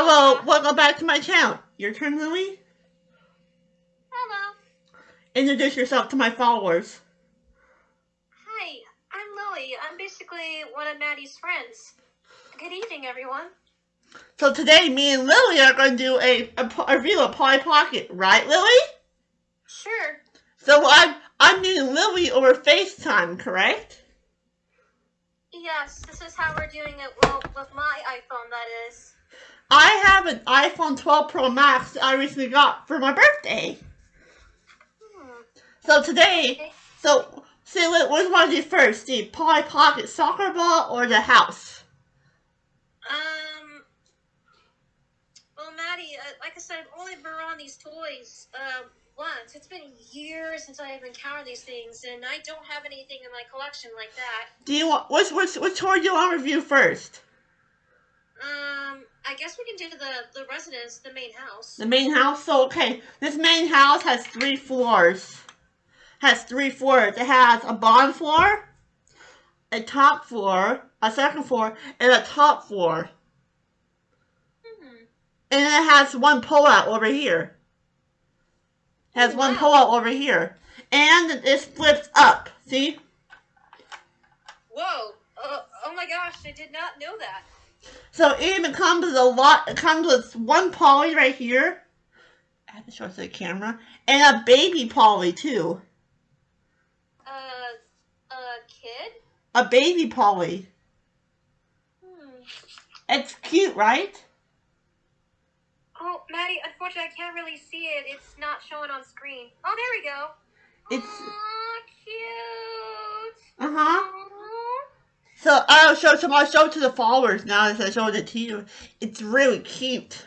Hello, welcome back to my channel. Your turn, Louie. Hello. Introduce yourself to my followers. Hi, I'm Lily. I'm basically one of Maddie's friends. Good evening, everyone. So today, me and Lily are going to do a, a, a review of Polly Pocket, right, Lily? Sure. So I'm I'm meeting Lily over FaceTime, correct? Yes, this is how we're doing it. Well, with my iPhone, that is. I have an iPhone 12 Pro Max I recently got for my birthday. Hmm. So today, so see what do you want to do first? The Polly Pocket soccer ball or the house? Um. Well, Maddie, uh, like I said, I've only been around these toys uh, once. It's been years since I have encountered these things, and I don't have anything in my collection like that. Do you want which which which toy do you want to review first? Um, I guess we can do the the residence, the main house. The main house. So okay, this main house has three floors. Has three floors. It has a bottom floor, a top floor, a second floor, and a top floor. Hmm. And it has one pullout over here. Has one Wow. pullout over here. And it flips up. See? Whoa! Uh, oh my gosh! I did not know that. So it even comes with a lot. It comes with one Polly right here. I have to show it to the camera. And a baby Polly too. Uh, a kid? A baby Polly. Hmm. It's cute, right? Oh, Maddie, unfortunately, I can't really see it. It's not showing on screen. Oh, there we go. It's- Aw, cute. Uh huh. Aw. So I'll show some. I'll show it to the followers now as I showed it to you. It's really cute.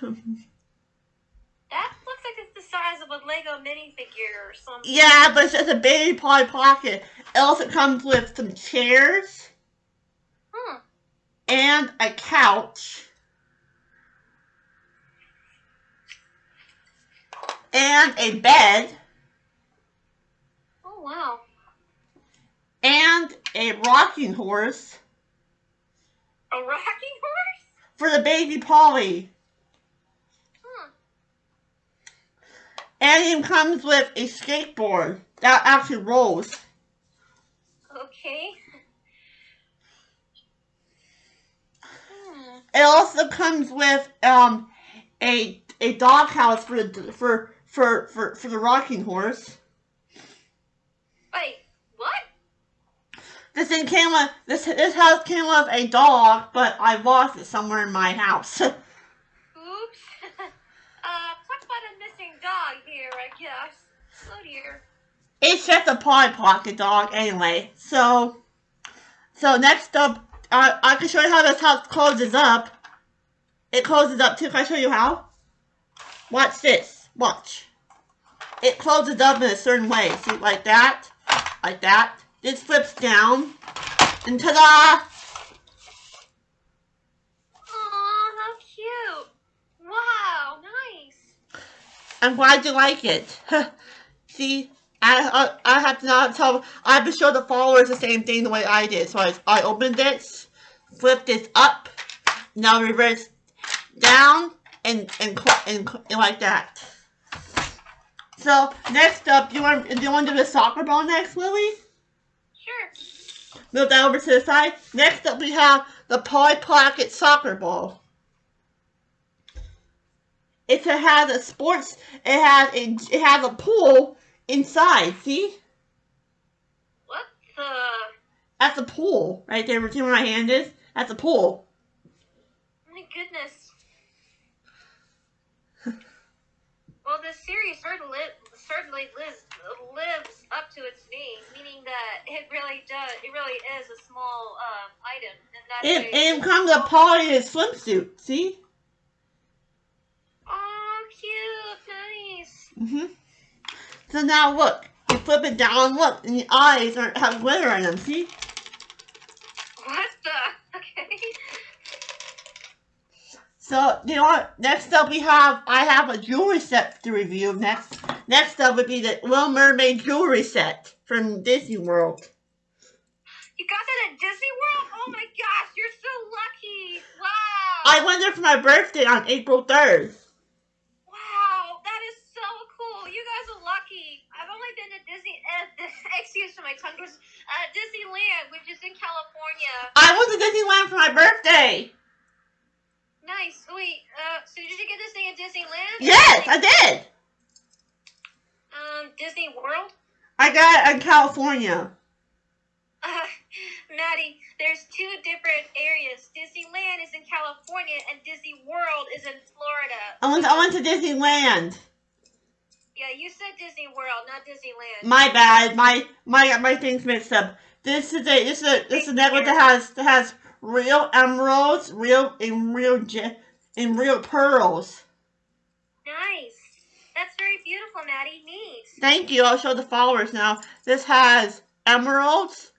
That looks like it's the size of a Lego minifigure or something. yeah, but it's just a baby Polly Pocket. Else it comes with some chairs Hmm. and a couch. And a bed Oh, wow. and a rocking horse A rocking horse? for the baby Polly. Hmm. And it comes with a skateboard that actually rolls. Okay. Hmm. It also comes with um a a dog house for the for for for, for the rocking horse. Wait? This thing came with this this house came with a dog, but I lost it somewhere in my house. Oops. uh, talk about a missing dog here, I guess. Oh dear. it's just a Polly Pocket dog anyway. So so next up, I I can show you how this house closes up. It closes up too. Can I show you how? Watch this. Watch. It closes up in a certain way. See, like that, like that. This flips down, and ta-da! Aw, how cute. Wow, nice. I'm glad you like it. See, I, I I have to now tell. I have to show the followers the same thing the way I did. So I I opened this, flipped this up, now reverse down, and and and, and like that. So next up, you want do you want to do the soccer ball next, Lily? Move that over to the side. Next up, we have the Polly Pocket soccer ball. It has a sports. It has a, it has a pool inside. See, What the? that's a pool right there. See where my hand is? That's a pool. My goodness. well, this series certainly, certainly lives, lives up to its name, meaning that it really does. It really is a small um, item, and that's It a- it comes a Polly in a swimsuit. See? Oh, cute, nice. Mhm. So now look. You flip it down. Look, and the eyes are have glitter in them. See? What the? Okay. So you know what? Next up we have I have a jewelry set to review. Next next up would be the Little Mermaid jewelry set from Disney World. You got that at Disney World? Oh my gosh, you're so lucky! Wow. I went there for my birthday on April 3rd. Wow, that is so cool. You guys are lucky. I've only been to Disney. Uh, excuse me, my tongue was uh, Disneyland, which is in California. I went to Disneyland for my birthday. Nice. Wait, uh, so did you get this thing at Disneyland? Yes, I did. Um, Disney World. I got it in California. Uh, Maddie, there's two different areas. Disneyland is in California, and Disney World is in Florida. I went, I went to Disneyland. Yeah, you said Disney World, not Disneyland. My bad. My my my things mixed up. This is a this is a this is a network that has that has real emeralds, real and real and real pearls. nice. That's very beautiful, Maddie. Neat. Thank you. I'll show the followers now. This has emeralds,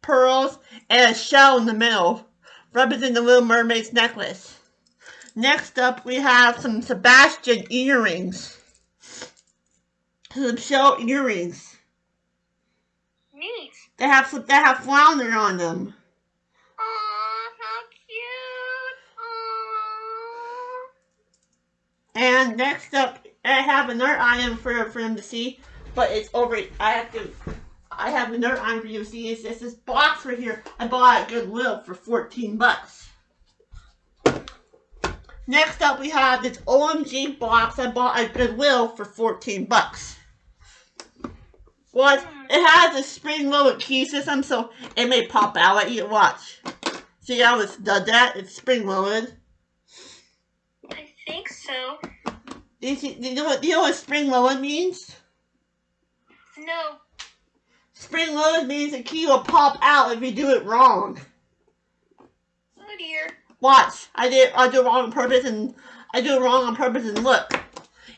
pearls, and a shell in the middle, representing the Little Mermaid's necklace. Next up, we have some Sebastian earrings. Some shell earrings. Neat. They have some, they have flounder on them. And next up, I have another item for for them to see, but it's over. I have to. I have another item for you to see. It's just this box right here. I bought at Goodwill for 14 bucks. Next up, we have this OMG box I bought at Goodwill for 14 bucks. What? It has a spring-loaded key system, so it may pop out at you. Watch. See how it's done that? It's spring-loaded. I think so. Do you, know what? Do you know what spring-loaded means? No. Spring loaded means the key will pop out if you do it wrong. Oh dear. Watch, I did I do it wrong on purpose and I do it wrong on purpose and look,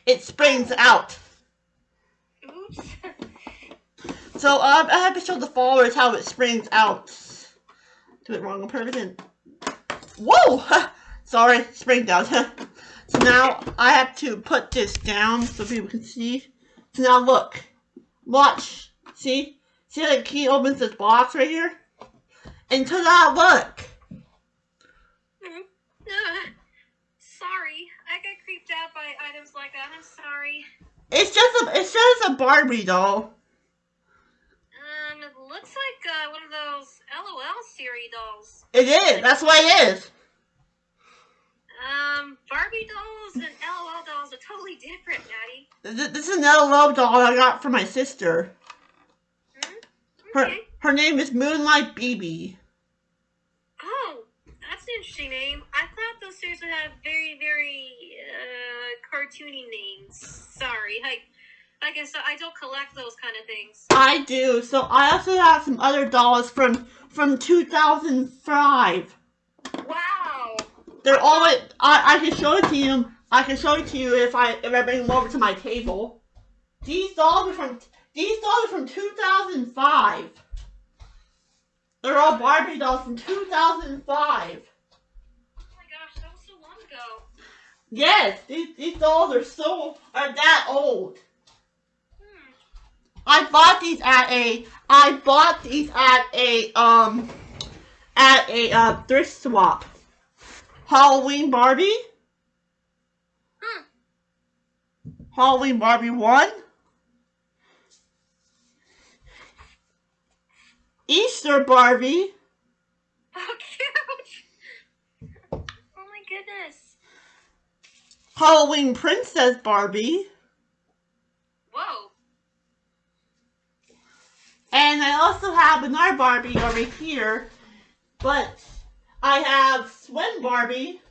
it springs out. Oops. So um, I have to show the followers how it springs out. Do it wrong on purpose and whoa, sorry, spring down. so now I have to put this down so people can see. So now look, watch, see, see how the key opens this box right here, and ta-da! Look. Mhm. Uh, sorry. I get creeped out by items like that. I'm sorry. It's just a it's just a Barbie doll. Um, it looks like uh, one of those LOL series dolls. It is. That's what it is. Um, Barbie dolls and LOL dolls are totally different, Maddie. This this is another love doll I got from my sister. Hmm? Her Okay. her name is Moonlight BB. Oh, that's an interesting name. I thought those series would have very, very uh, cartoony names. Sorry, I, I guess I don't collect those kind of things. I do. So I also have some other dolls from from 2005. Wow. They're always I I can show it to you. I can show it to you if I if I bring them over to my table. These dolls are from these dolls are from 2005. They're all Barbie dolls from 2005. Oh my gosh, that was so long ago. Yes, these, these dolls are so are that old. Hmm. I bought these at a I bought these at a um at a uh, thrift swap. Halloween Barbie, Hmm. Halloween Barbie one, Easter Barbie, Oh, cute. Oh my goodness. Halloween Princess Barbie, Whoa. and I also have another Barbie over here, but I have Swim Barbie.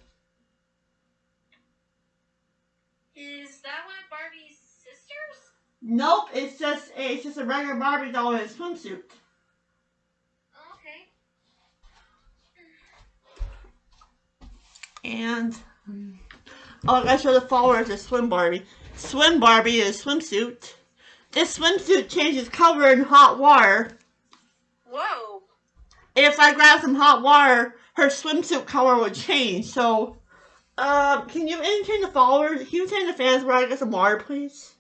Is that one of Barbie's sisters? Nope, it's just a, it's just a regular Barbie doll in a swimsuit. Okay. And oh, I gotta show the followers of Swim Barbie. Swim Barbie is a swimsuit. This swimsuit changes color in hot water. Whoa. If I grab some hot water, her swimsuit color would change. So, um, can you entertain the followers? Can you entertain the fans where I get some water, please?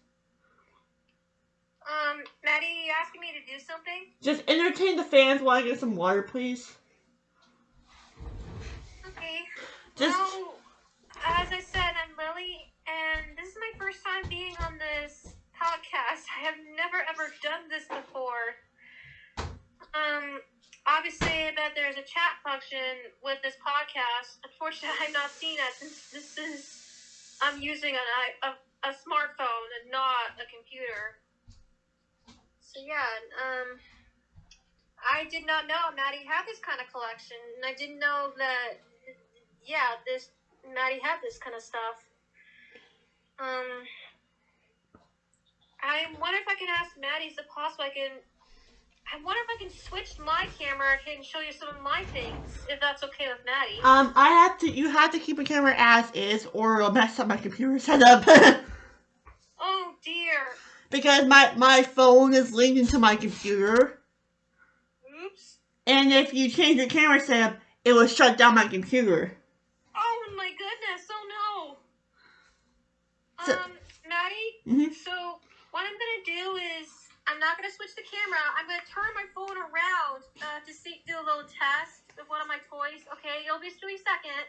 Um, Maddie, you asking me to do something? Just entertain the fans while I get some water, please. Okay. Just Well, as I said, I'm Lily, and this is my first time being on this podcast. I have never ever done this before. Obviously, bet there's a chat function with this podcast. Unfortunately, I've not seen it since this is I'm using an, a, a smartphone and not a computer. So yeah, um, I did not know Maddie had this kind of collection, and I didn't know that. Yeah, this Maddie had this kind of stuff. Um, I wonder if I can ask Maddie, is it possible I can? I wonder if I can switch my camera and show you some of my things, if that's okay with Maddie. um, I have to. You have to keep a camera as is, or it'll mess up my computer setup. oh dear. because my my phone is linked into my computer, Oops. and if you change your camera setup, it will shut down my computer. Oh my goodness. Oh no. So- Um, Maddie. hmm So what I'm gonna do is I'm not gonna switch the camera. I'm gonna turn my phone around uh, to see do a little test of one of my toys. Okay, it'll be just a second.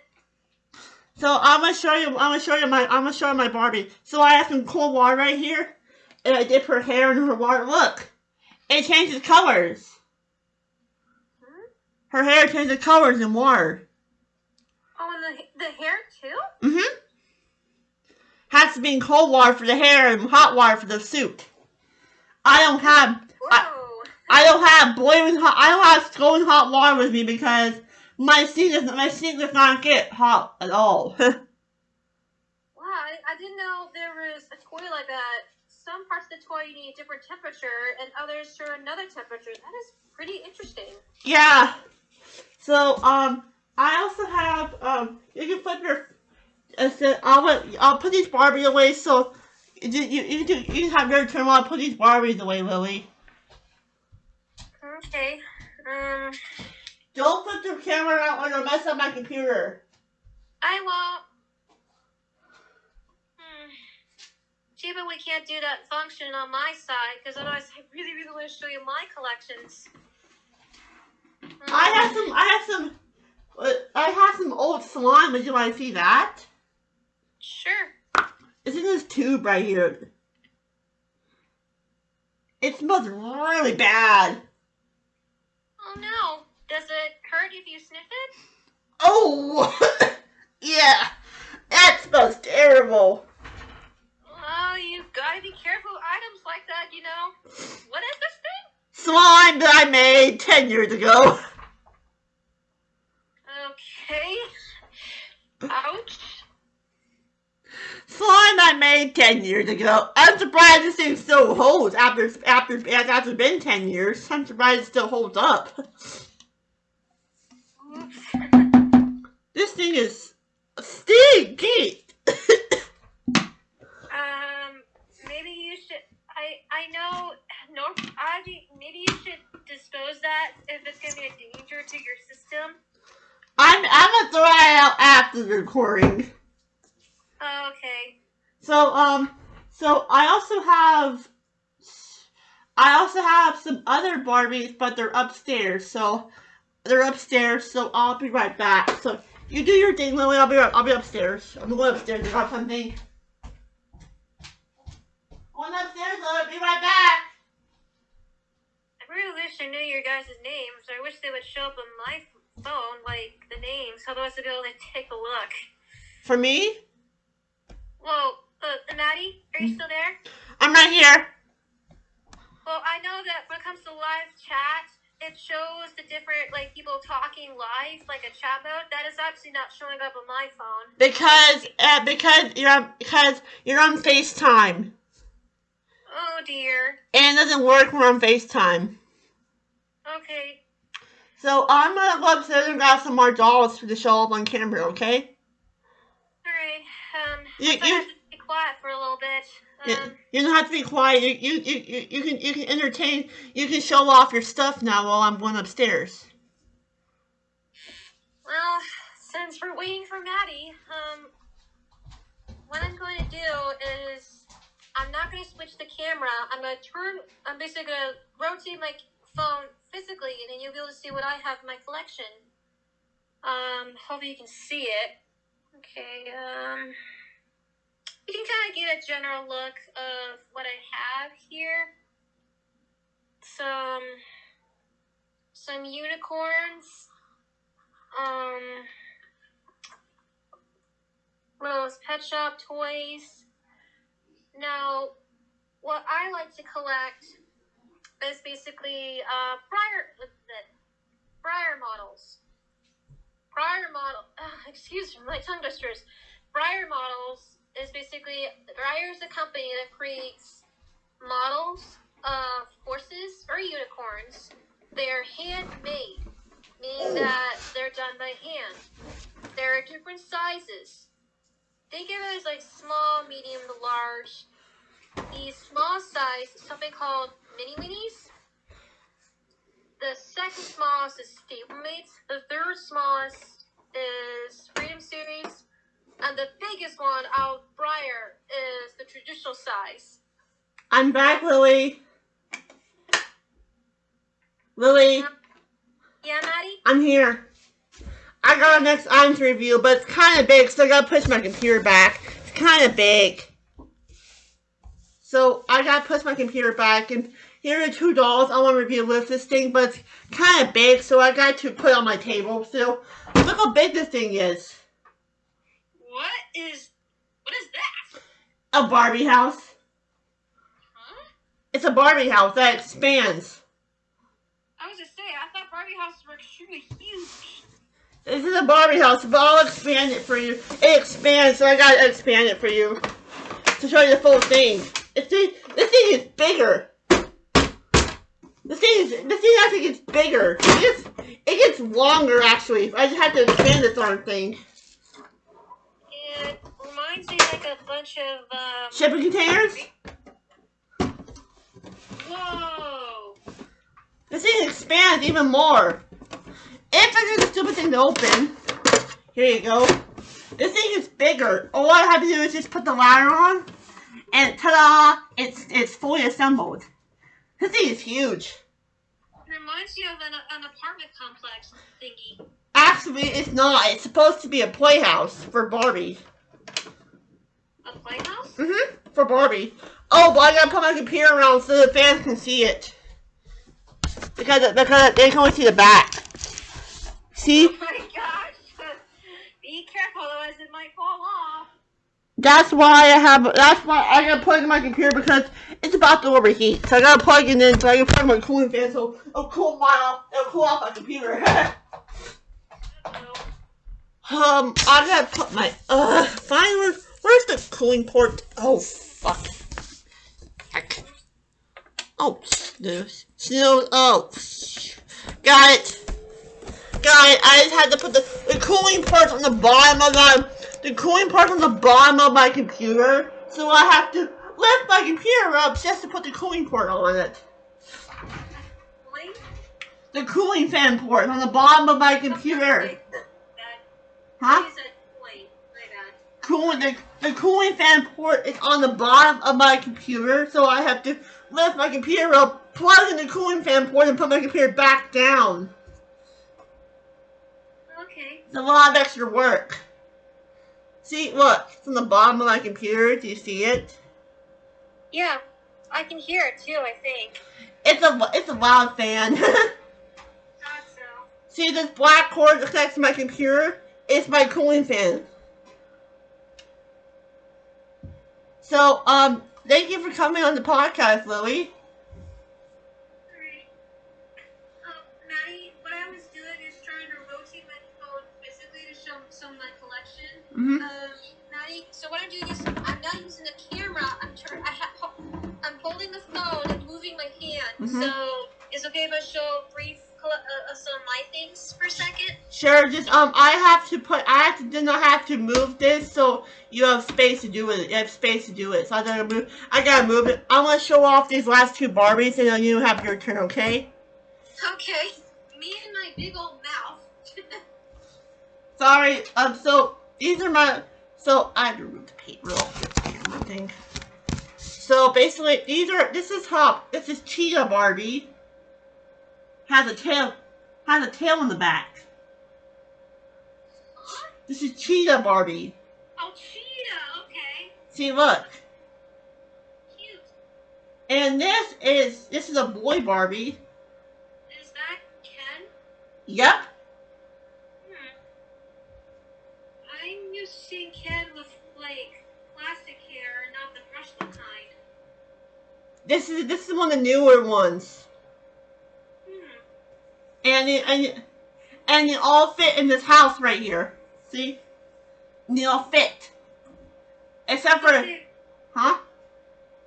So I'm gonna show you. I'm gonna show you my. I'm gonna show you my Barbie. So I have some cold water right here, and I dip her hair in her water. Look, it changes colors. Hmm? Her hair changes colors in water. Oh, and the the hair too. Mm-hmm. Has to be in cold water for the hair and hot water for the suit. I don't have. I- I don't have boiling hot. I don't have scalding hot water with me because my sink does my sink does not get hot at all. Wow, I, I didn't know there was a toy like that. Some parts of the toy you need a different temperature, and others for another temperature. That is pretty interesting. yeah. So um, I also have um. You can put your. I said I'll I'll put these Barbie away. So you you you you can have your turn while I put these Barbies away, Lily. Okay. Um, Don't put the camera out or mess up my computer. I won't. Hmm. Gee, but we can't do that function on my side because otherwise, I really, really want to show you my collections. I Um, have some. I have some. uh, I have some old slime. Would you want to see that? Sure. It's in this tube right here. It smells really bad. Oh no. Does it hurt if you sniff it? Oh, yeah. That smells terrible. Oh, you gotta be careful with items like that, you know. What is this thing? Slime that I made 10 years ago. Okay. Ouch. Slime I made 10 years ago. I'm surprised this thing still holds after after after it's been 10 years. I'm surprised it still holds up. This thing is stinky. Um, maybe you should. I I know. No, I maybe you should dispose that if it's gonna be a danger to your system. I'm I'm gonna throw it out after the recording. Oh, okay. So um, so I also have, I also have some other Barbies, but they're upstairs. So they're upstairs. So I'll be right back. So you do your thing, Lily. I'll be right, I'll be upstairs. I'm going upstairs to grab something. Going upstairs. I'll be right back. I really wish I knew your guys' names. I wish they would show up on my phone, like the names. Otherwise, I'd be able to take a look. For me, Whoa, uh, Maddie, are you still there? I'm right here. Well, I know that when it comes to live chat, it shows the different like people talking live, like a chat mode. That is absolutely not showing up on my phone. Because uh, because you're on, because you're on FaceTime Oh dear. and it doesn't work when we're on FaceTime. Okay. So I'm gonna go upstairs and grab some more dolls to show up on camera, okay? You- you- have to be quiet for a little bit. You, Um, you don't have to be quiet. You, you you you you can you can entertain. You can show off your stuff now while I'm going upstairs. well, since we're waiting for Maddie, um, what I'm going to do is I'm not going to switch the camera. I'm going to turn. I'm basically going to rotate my phone physically, and then you'll be able to see what I have in my collection. Um, hopefully you can see it. Okay, um, you can kind of get a general look of what I have here. Some, some unicorns, um, those pet shop toys. Now, what I like to collect is basically uh, prior, Breyer models. Breyer model, uh, excuse me, my tongue twisters. Breyer models is basically Breyer is a company that creates models of horses or unicorns. They're handmade, meaning that they're done by hand. There are different sizes. Think of it as like small, medium large. These small size, is something called mini minis. The second smallest is Stablemates. The third smallest is Freedom Series. And the biggest one out of Breyer is the traditional size. I'm back, Lily. Lily. Yeah, Maddie? I'm here. I got a next items review, but it's kind of big, so I gotta push my computer back. It's kind of big. So I gotta push my computer back, and here are two dolls. I want to review with this thing, but it's kind of big, so I got to put it on my table. So look how big this thing is. What is, what is that? A Barbie house. Huh? It's a Barbie house that expands. I was just saying, I thought Barbie houses were extremely huge. This is a Barbie house, but I'll expand it for you. It expands, so I gotta expand it for you to show you the full thing. It's, this thing is bigger. This thing is, this thing actually gets bigger. It gets, it gets longer actually. I just have to expand this darn thing. It reminds me like a bunch of um, Shipping containers? Whoa! This thing expands even more. If I do the stupid thing to open, here you go. This thing is bigger. All I have to do is just put the ladder on, and ta-da! It's it's fully assembled. This thing is huge. It reminds you of an, an apartment complex thingy. Actually, it's not. It's supposed to be a playhouse for Barbie. A playhouse? Mm-hmm. For Barbie. Oh, but I gotta put my computer around so the fans can see it. Because because they can only see the back. See? Oh my gosh! Be careful, otherwise it might fall off. That's why I have. That's why I gotta plug in my computer because it's about to overheat. So I gotta plug it in so I can plug my cooling fan so it'll cool my off. It'll cool off my computer. um, I gotta put my. Uh, finally, where's the cooling port? Oh fuck. Heck. Oh, snooze. Snooze. Oh, got it. Got it. I just had to put the the cooling parts on the bottom of the the cooling part on the bottom of my computer, so I have to lift my computer up just to put the cooling port on it. The cooling fan port on the bottom of my computer. Huh? Use a toy. My bad. Cooling the, the cooling fan port is on the bottom of my computer, so I have to lift my computer up, plug in the cooling fan port, and put my computer back down. Okay. It's a lot of extra work. See, look, it's on the bottom of my computer. Do you see it? Yeah, I can hear it too. I think. It's a it's a loud fan. Thought so. See this black cord that connects to my computer? It's my cooling fan. So, um, thank you for coming on the podcast, Lily. Um, Maddie, what I was doing is trying to rotate my phone physically to show some of my collection. Maddie, so what I'm doing is I'm not using the camera. I'm trying. I ha- I'm holding the phone and moving my hand. Mhm. So it's okay if I show brief uh, uh, some of my things for a second. Sure, just, um, I have to put, I have to, did not have to move this, so you have space to do it. You have space to do it, so I gotta move, I gotta move it. I'm gonna show off these last two Barbies, and then you have your turn, okay? Okay. Me and my big old mouth. Sorry, um, so, these are my, so, I had to remove the paint real camera thing. So, basically, these are, this is Hop, this is Cheetah Barbie. Has a tail, has a tail in the back. This is Cheetah Barbie. Oh, cheetah. Okay. See, look. Cute. And this is this is a boy Barbie. Is that Ken? Yep. Hmm. I'm used to seeing Ken with like plastic hair, not the brushed kind. This is this is one of the newer ones. And it, and it, and they all fit in this house right here. See? And they all fit. Except for They- huh?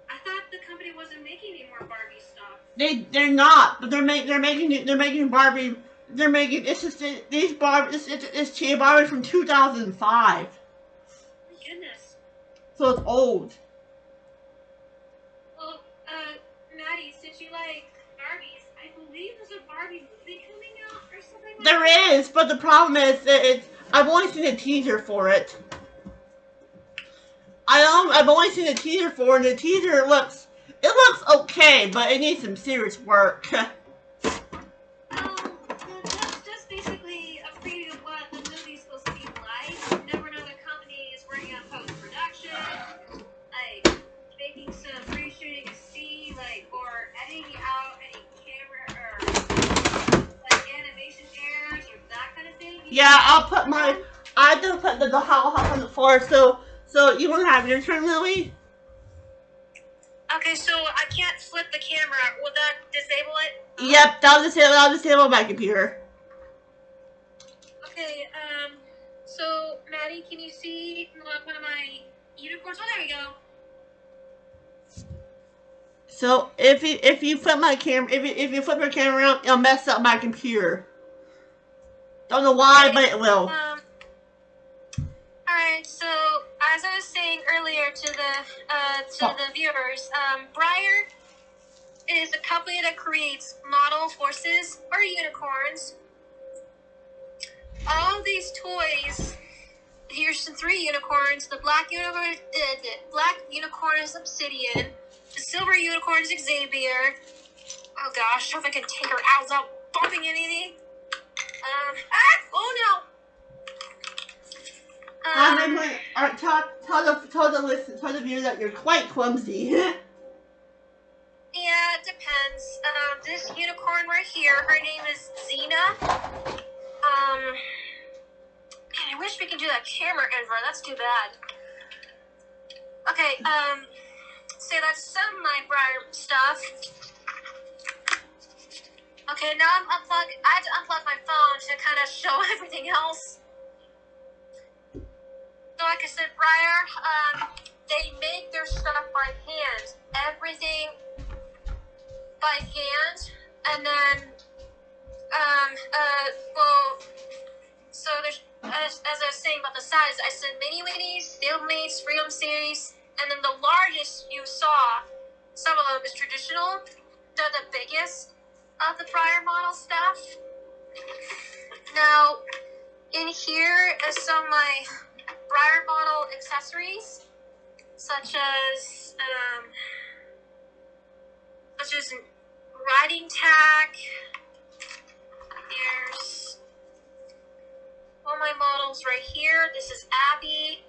I thought the company wasn't making any more Barbie stuff. They they're not, but they're make they're making they're making Barbie. They're making it's just these Barbie. This it's, it's Cheetah Barbie from 2005, My goodness. so it's old. Well, uh, Maddie, since you like Barbies, I believe there's a Barbie movie There is, but the problem is that it's I've only seen a teaser for it. I um, I've only seen a teaser for it, and the teaser looks it looks okay, but it needs some serious work. yeah, I'll put my I have to put the, the hot hot on the floor. So so you want to have your turn, Lily? Okay, so I can't flip the camera. Will that disable it? Yep, that'll disable that'll disable my computer. Okay, um, so Maddie, can you see one of my unicorns? Oh, there we go. So if you if you flip my camera if you, if you flip your camera around, it'll mess up my computer. Don't know why, but it will. Um, alright, so as I was saying earlier to the uh, to Oh. the viewers, um, Breyer is a company that creates model horses or unicorns. All these toys. Here's some three unicorns. The black unicorn, uh, the black unicorn is Obsidian. The silver unicorn is Xavier. Oh gosh, I hope I can take her out without bumping anything. Um, ah, oh no. Um, Um, wait, alright, tell, tell the tell the listen tell the viewer that you're quite clumsy. yeah, it depends. Um, this unicorn right here, her name is Xena. Um, man, I wish we could do that camera invert. That's too bad. Okay, um, so that's some of my Breyer stuff. Okay, now I'm unplugging. I had to unplug my phone to kind of show everything else. So, like I said, Breyer, um, they make their stuff by hand. Everything by hand, and then, um, uh, well, so there's, as, as I was saying about the size, I said mini minis, Fieldmates, Freedom Series, and then the largest you saw, some of them is traditional. They're the biggest of the prior model stuff. Now, in here is some of my Breyer model accessories, such as um, such as riding tack. There's all my models right here. This is Abby.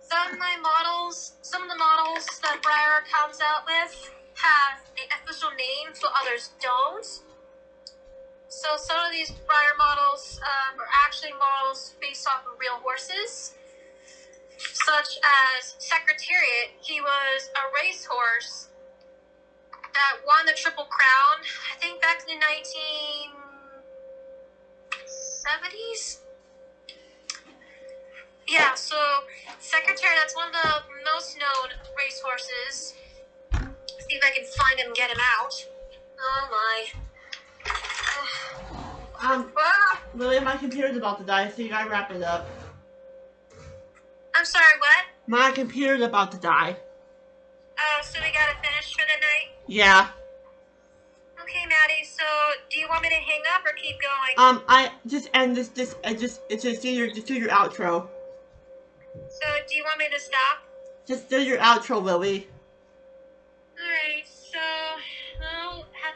Some of my models, some of the models that Breyer comes out with have an official name, so others don't. So some of these Breyer models um, are actually models based off of real horses, such as Secretariat. He was a racehorse that won the Triple Crown, I think back in the 1970s. Yeah, so Secretariat, that's one of the most known racehorses. See if I can find him and get him out. Oh my. um, Ah, Lily, my computer's about to die, so you gotta wrap it up. I'm sorry, what? My computer's about to die. Oh, so we gotta finish for the night? Yeah. Okay, Maddie, so do you want me to hang up or keep going? Um, I just end this. This I just it's just do your just do your outro. So do you want me to stop? Just do your outro, Lily.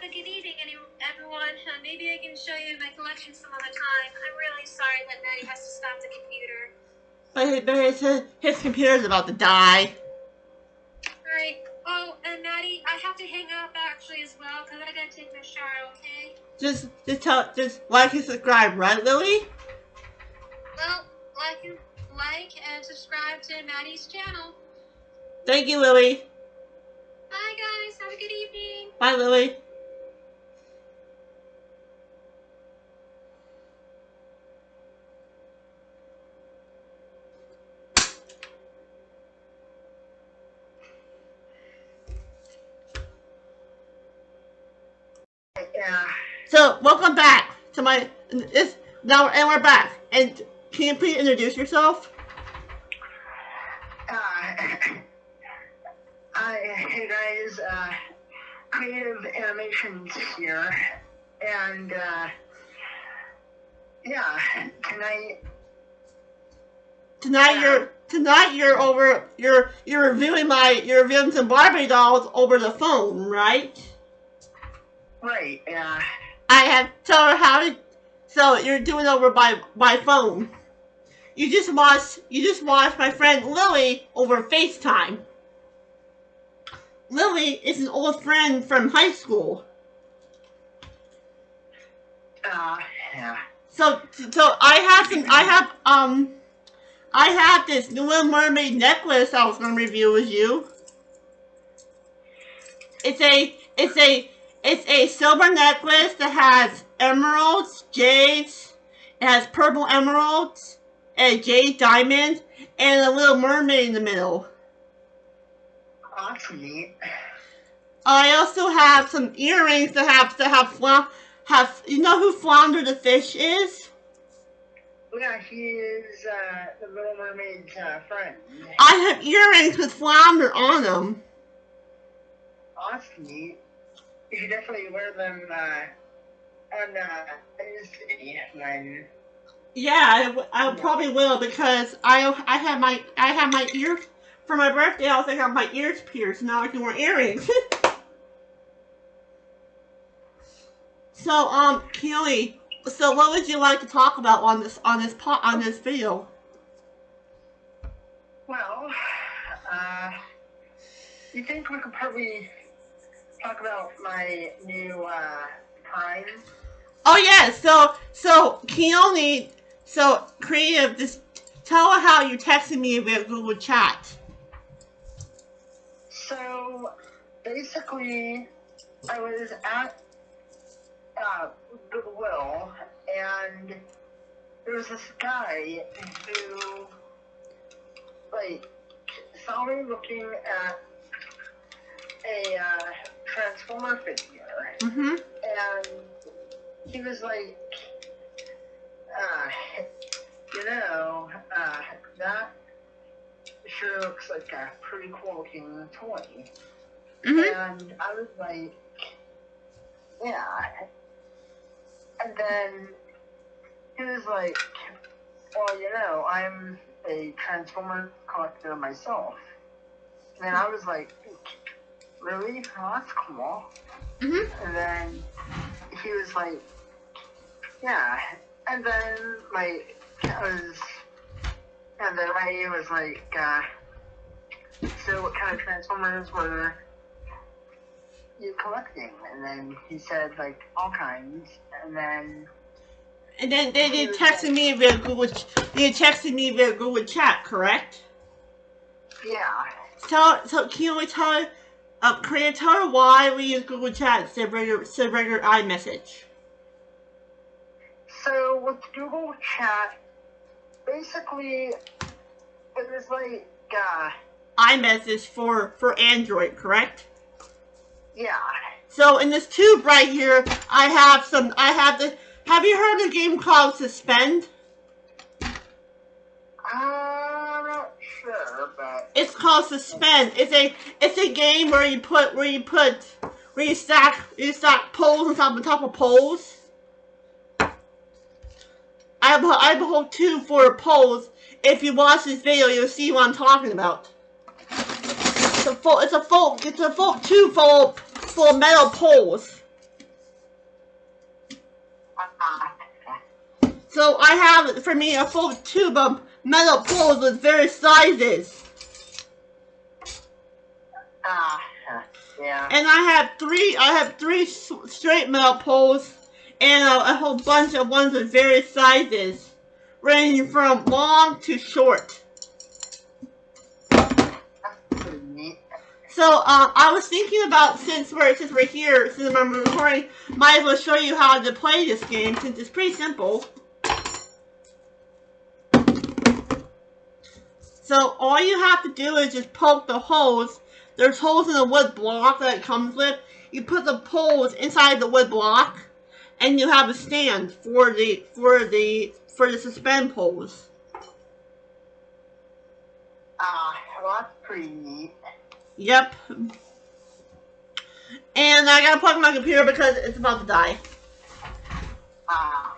A good evening, everyone. Uh, maybe I can show you my collection some other time. I'm really sorry that Maddie has to stop the computer. But, his, his computer's about to die. Alright. Oh, and Maddie, I have to hang up actually as well because I gotta take my shower, okay? Just, just tell, just like and subscribe, right, Lily? Well, like and like and subscribe to Maddie's channel. Thank you, Lily. Bye guys, have a good evening. Bye, Lily. Yeah. So, welcome back to my, it's, now, and we're back. And can you please introduce yourself? Uh, uh, hey guys, uh, Creative Animations here, and, uh, yeah, tonight, Tonight Yeah. you're tonight you're over you're you're reviewing my you're reviewing some Barbie dolls over the phone, right? right, yeah, I have told her how to so you're doing over by by phone. You just watched you just watched my friend Lily over FaceTime. Lily is an old friend from high school. uh, yeah, So so I have some I have um I have this New Little Mermaid necklace I was gonna review with you. It's a it's a it's a silver necklace that has emeralds, jades, it has purple emeralds, and a jade diamond, and a little mermaid in the middle. awesome neat. I also have some earrings that have that have fla- have you know who Flounder the fish is? Yeah, he is, uh, the Little Mermaid's, uh, friend. I have earrings with Flounder on them. Awesome neat. You should definitely wear them, uh, on, uh, Wednesday when, Yeah, I, I probably will because I I had my I had my ears for my birthday. I was like, I have my ears pierced. Now I can wear earrings. so um, Keely, so what would you like to talk about on this on this po- on this video? well, uh, you think we could probably talk about my new, uh, Prime? Oh yeah, so so Keone, so creative. Just tell her how you texted me via Google Chat. So basically, I was at uh, Goodwill, and there was this guy who, like, saw me looking at a uh, Transformer figure, Mm-hmm. and he was like, uh, you know, uh, that sure looks like a pretty cool looking toy. Mm-hmm. And I was like, yeah. And then he was like, well, you know, I'm a Transformer collector myself. And I was like, really? Oh, that's cool. Mm-hmm. And then he was like, yeah. And then like I was, and then I was like, uh, so what kind of Transformers were you collecting? And then he said like all kinds. And then And then they they texted me via Google. They texted me via Google Chat, correct? yeah, So so can you tell her, uh, can you tell her why we use Google Chat instead of regular, instead of regular iMessage? so with Google Chat, basically it was like, uh, iMessage for for Android, correct? yeah. So in this tube right here, I have some. I have the. Have you heard of a game called Suspend? Not sure, but It's called Suspend. It's a it's a game where you put where you put where you stack you stack poles on top on top of poles. I have I have a whole tube for poles. If you watch this video, you'll see what I'm talking about. It's a full it's a full it's a full two full full metal poles. So I have for me a full tube of metal poles with various sizes. uh, yeah. And I have three I have three straight metal poles and a, a whole bunch of ones with various sizes. Ranging from long to short. That's pretty neat. So um, I was thinking about since we're since we're here, since I'm recording, might as well show you how to play this game since it's pretty simple. So all you have to do is just poke the holes. There's holes in the wood block that it comes with. You put the poles inside the wood block, and you have a stand for the for the for the suspend poles. Uh, well, that's pretty neat. Yep. And I gotta plug my computer because it's about to die. Uh,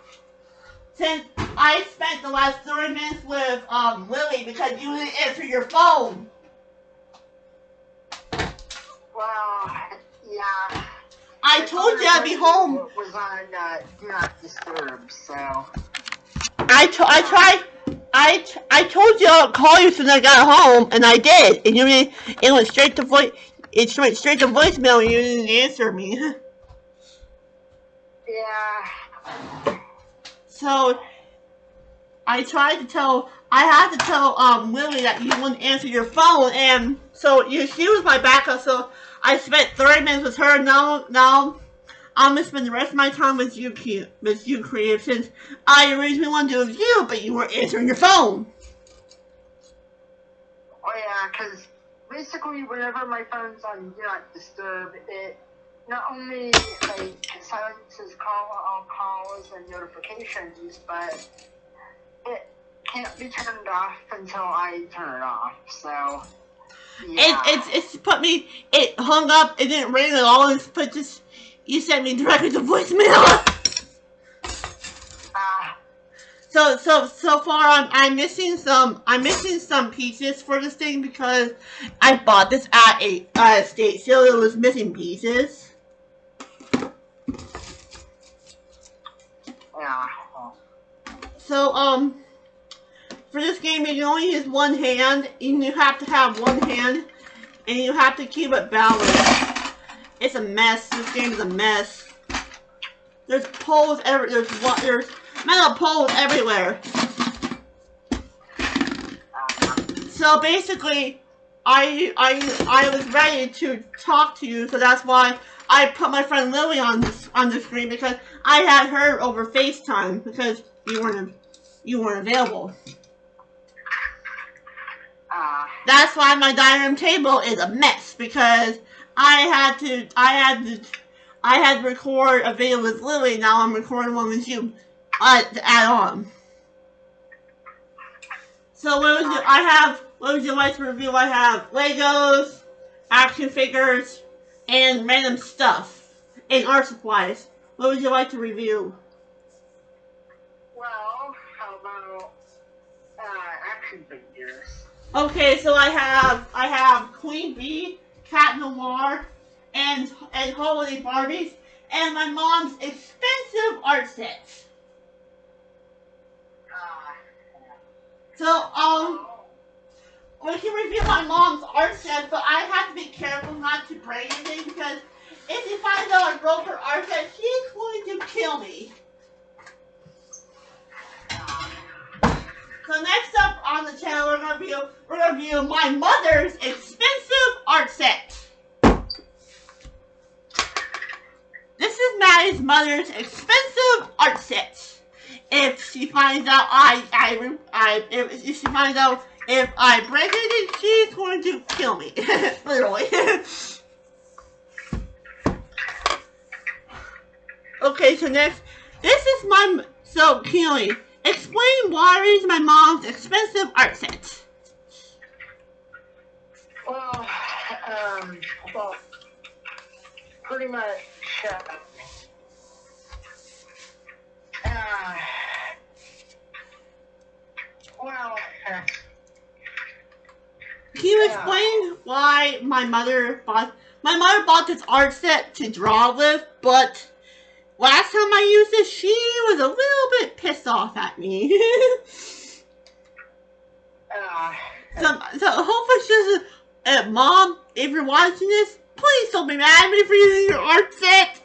Since I spent the last 30 minutes with um, Lily because you didn't answer your phone. well, yeah. I told you I'd be home. Was on uh, Do Not Disturb, so. I, to- I tried. I, t- I told you I'd call you as soon I got home, and I did. And you didn't- it went straight to voice. It went straight to voicemail, and you didn't answer me. Yeah. So I tried to tell I had to tell um Lily that you wouldn't answer your phone and so you she was my backup so I spent 30 minutes with her now now I'm gonna spend the rest of my time with you with you creative since I originally wanted to do it with you but you weren't answering your phone. Oh yeah, because basically whenever my phone's on Do Not Disturb, it not only like silences call all calls and notifications, but can't be turned off until I turn it off. So yeah. It it's it's put me it hung up, it didn't ring at all, it's put just you sent me directly to voicemail. Ah, So so so far I'm I'm missing some I'm missing some pieces for this thing because I bought this at a uh, state sale. It was missing pieces. yeah. So um for this game you can only use one hand and you have to have one hand and you have to keep it balanced. It's a mess. This game is a mess. There's poles every there's one there's metal poles everywhere. So basically, I I I was ready to talk to you, so that's why I put my friend Lily on this on the screen because I had her over FaceTime because you weren't you weren't available. That's why my dining room table is a mess because I had to I had to I had to record a video with Lily. Now I'm recording one with you uh, to add on. So what would you? I have. What would you like to review? I have Legos, action figures, and random stuff, and art supplies. What would you like to review? well, how about uh, action figures? Okay, so I have I have Queen Bee, Cat Noir, and and Holiday Barbies, and my mom's expensive art sets. So um, we can review my mom's art set, but I have to be careful not to break anything because if she finds out I broke her art set, she's going to kill me. So next up on the channel, we're gonna review we're gonna review my mother's expensive art set. This is Maddie's mother's expensive art set. If she finds out I I I if, if she finds out if I break it, she's going to kill me, literally. okay, so next, this is my so Keely. Explain why is my mom's expensive art set. Well, um, well, pretty much. Uh, uh, well, uh, Can you explain why my mother bought my mother bought this art set to draw with, but last time I used it, she was a little bit pissed off at me. Uh, so, so hopefully she doesn't. Uh, Mom, if you're watching this, please don't be mad at me for using your art set.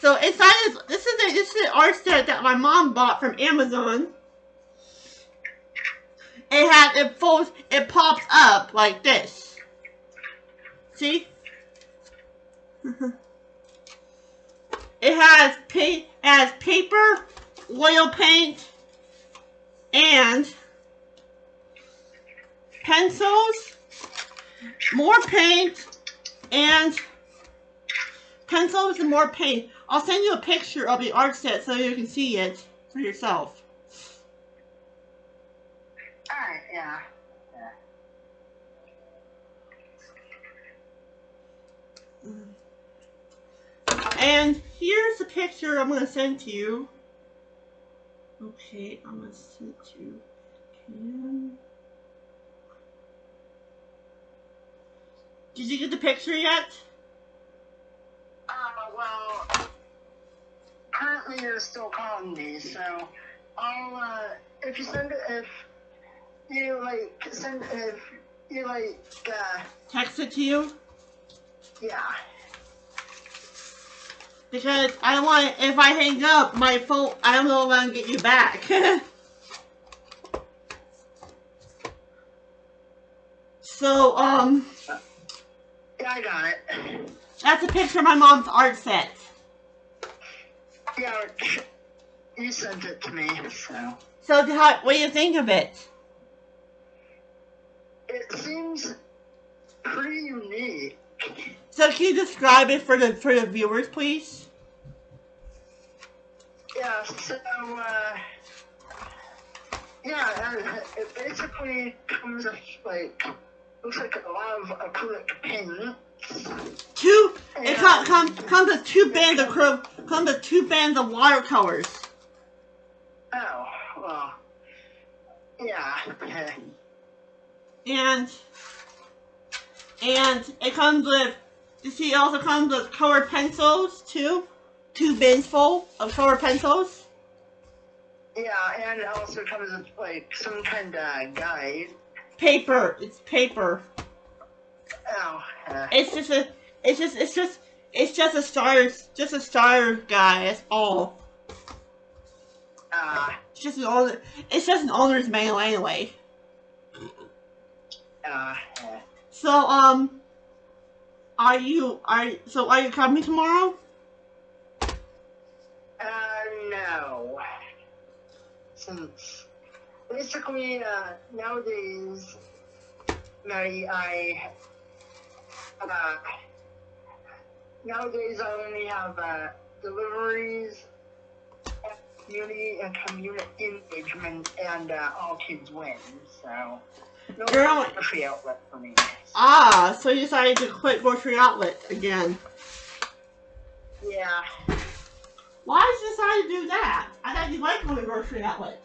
So inside this, this is a, this is an art set that my mom bought from Amazon. It has it folds it pops up like this. See? it has pa it has paper, oil paint, and pencils, more paint, and pencils and more paint. I'll send you a picture of the art set so you can see it for yourself. alright, yeah. And here's the picture I'm going to send to you. Okay, I'm going to send it to Cam. Did you get the picture yet? Uh, well, currently you're still calling me, so I'll, uh, if you send it, if you, like, send, if you, like, uh, Text it to you? yeah. Because I don't want, if I hang up, my phone, I don't know if I'm to get you back. so, um, Yeah, I got it. that's a picture of my mom's art set. Yeah, you sent it to me, so. So, how, what do you think of it? It seems pretty unique. So, can you describe it for the for the viewers, please? Yeah, so, uh, yeah, it basically comes with, like, looks like a lot of uh, acrylic paint. Two. It and- come, comes with two bands of cro- comes with two bands of watercolors. Oh, well, yeah, okay. and and it comes with you see it also comes with colored pencils too two bins full of colored pencils Yeah, and it also comes with, like, some kind of guide. Paper. It's paper. Oh, uh, it's just a it's just it's just it's just a starter just a star guy that's all. Uh, it's just an owner it's just an owner's manual anyway. Uh, so um are you are so are you coming tomorrow? Uh, no. Since, basically, uh, nowadays, Maddie, I, uh, nowadays I only have, uh, deliveries, community and community engagement, and, uh, all kids win, so, no Girl. grocery outlet for me. ah so you decided to quit grocery outlet again Yeah. Why did you decide to do that? I thought you liked going to grocery outlet.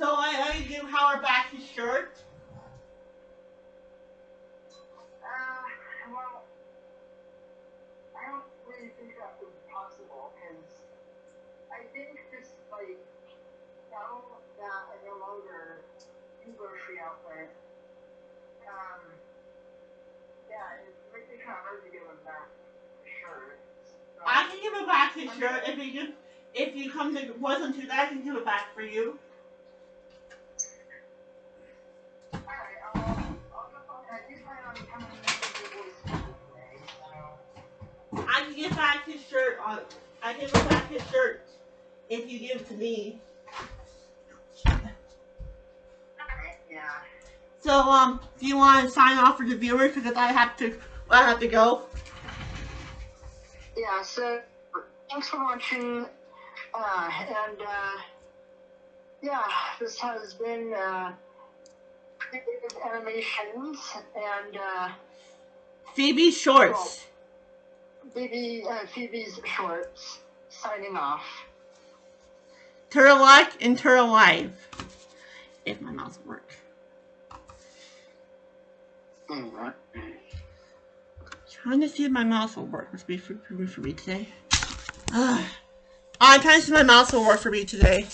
So I, I give Howard back his shirt. Uh, well, I don't really think that possible, because I think just, like, now that I no longer do grocery outlet, um, yeah, it kind of hard to give him back the shirt. So- I can give him back his shirt if you if you come to wasn't to that. I can give it back for you. On. I give him back his shirt if you give it to me. Yeah. So um, do you want to sign off for the viewers because I have to, I have to go. Yeah, so thanks for watching, uh, and, uh, yeah, this has been, uh, Creative Animations, and, uh, Phoebe Shorts. Phoebe, uh, Phoebe's Shorts, signing off. Turtle like and turtle live. If my mouse will work. Trying to see if my mouse will work. Must be for, for, for me today. Ah. I'm trying to see if my mouse will work for me today.